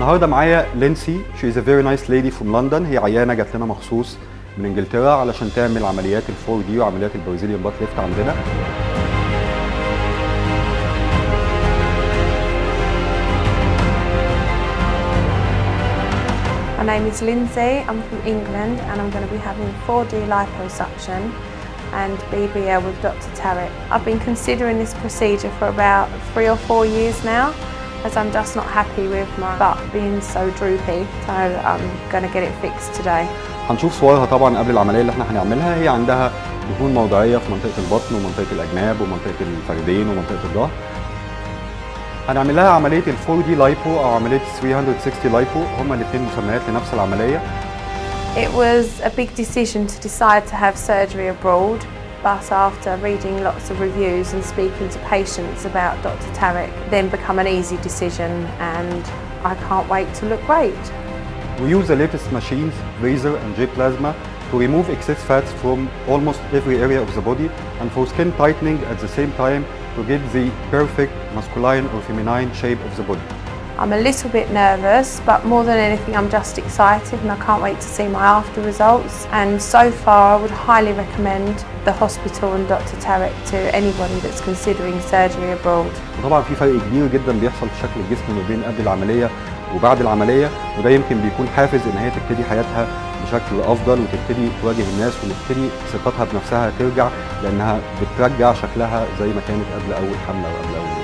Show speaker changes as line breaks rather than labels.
النهارده معايا لينسي شي از ا فيري نايس ليدي فروم لندن هي عيانه جات لنا مخصوص من انجلترا علشان تعمل عمليات الفور دي وعمليات البرازيليان بات ليفت عندنا
My name is Lindsay, I'm from England and I'm going to be having 4D liposuction and BBL with Dr Tarek. I've been considering this procedure for about three or four years now as I'm just not happy with my butt being so droopy so I'm going to get it fixed today.
هنشوف صورها طبعا قبل العمليه اللي احنا هنعملها هي عندها دهون موضعيه في منطقه البطن ومنطقه الاجناب ومنطقه الفخذين ومنطقه الظهر هنعمل لها عمليه ال 4 دي لايبو او عمليه 360 لايبو هما الاثنين مسميات لنفس العمليه
It was a big decision to decide to have surgery abroad but after reading lots of reviews and speaking to patients about Dr Tarek then become an easy decision and I can't wait to look great.
We use the latest machines, laser and J plasma, to remove excess fats from almost every area of the body and for skin tightening at the same time to get the perfect masculine or feminine shape of the body.
I'm a little bit nervous but more than anything I'm just excited and I can't wait to see my after results and so far I would highly recommend the hospital and Dr Tarek to anybody that's considering surgery abroad.
وطبعا في فرق كبير جدا بيحصل في شكل الجسم ما بين قبل العملية وبعد العملية وده يمكن بيكون حافز إن هي تبتدي حياتها بشكل أفضل وتبتدي تواجه الناس وتبتدي ثقتها بنفسها ترجع لأنها بترجع شكلها زي ما كانت قبل أول حملة وقبل أول